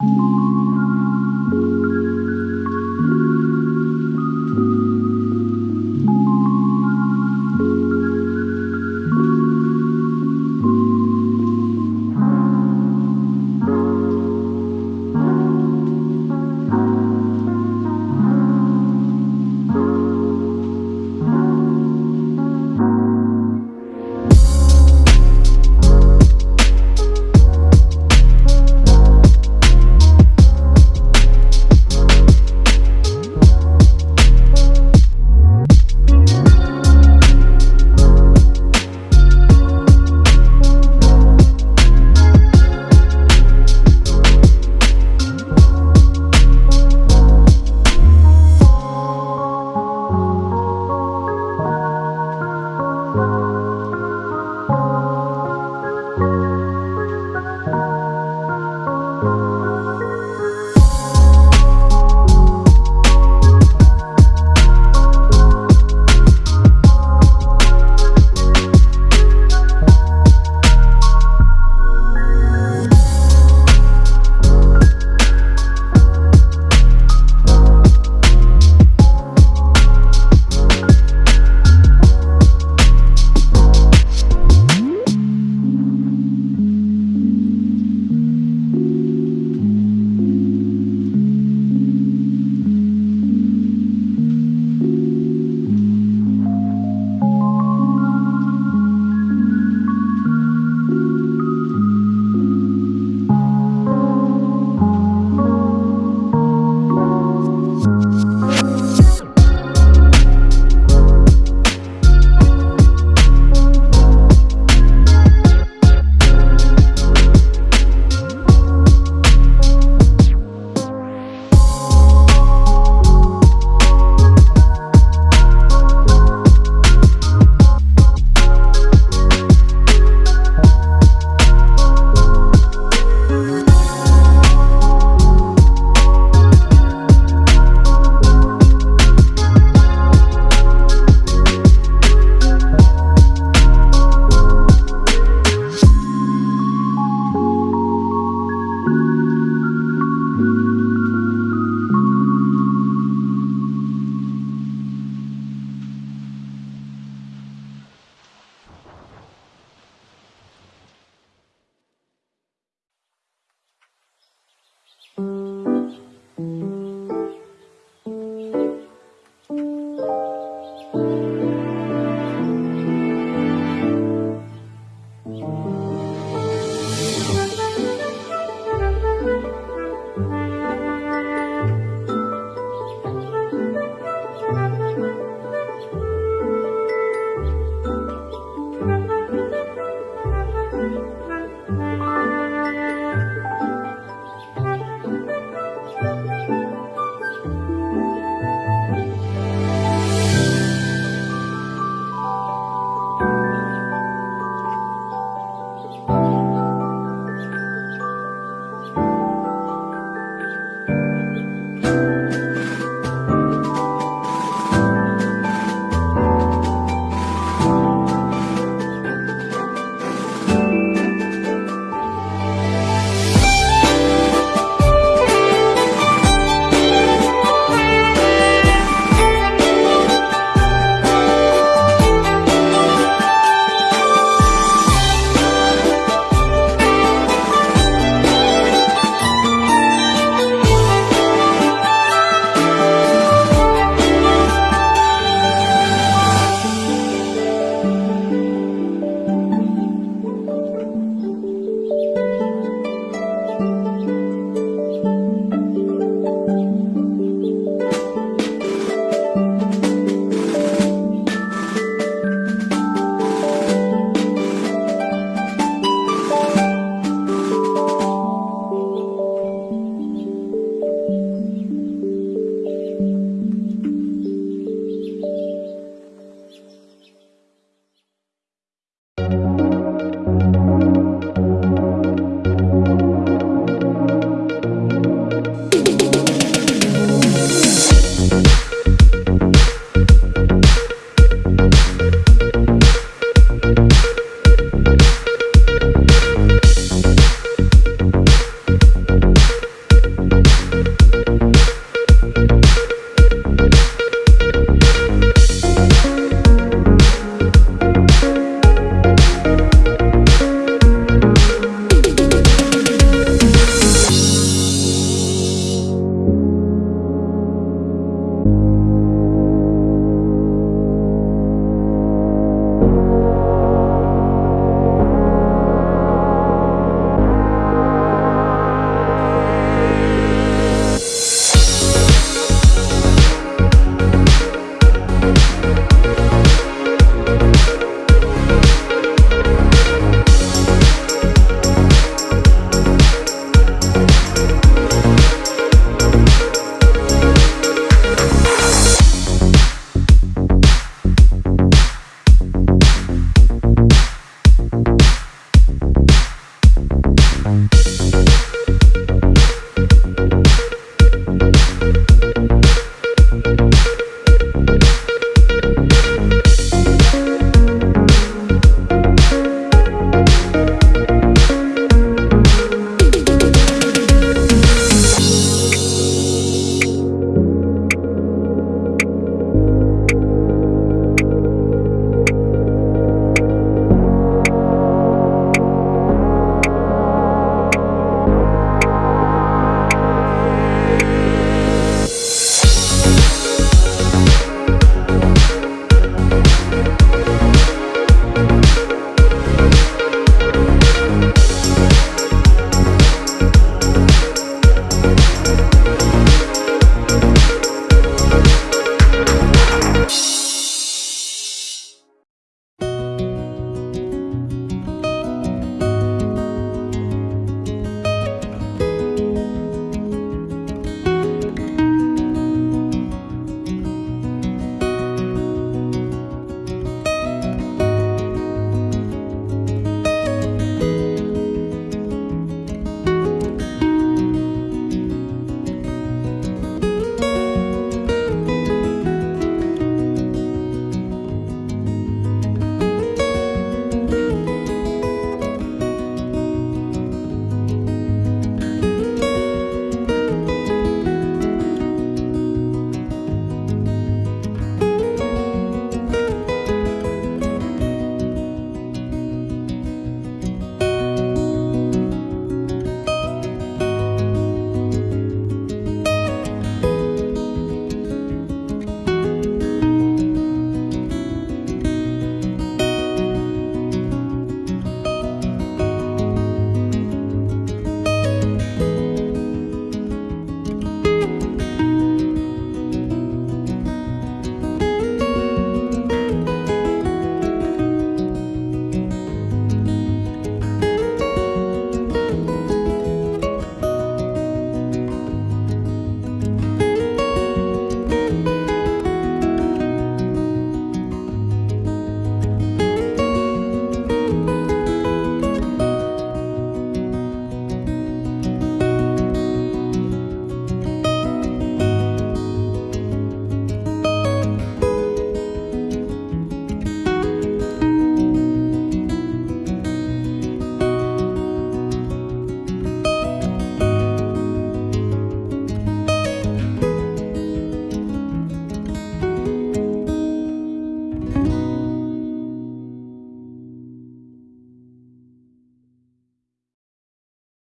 you Música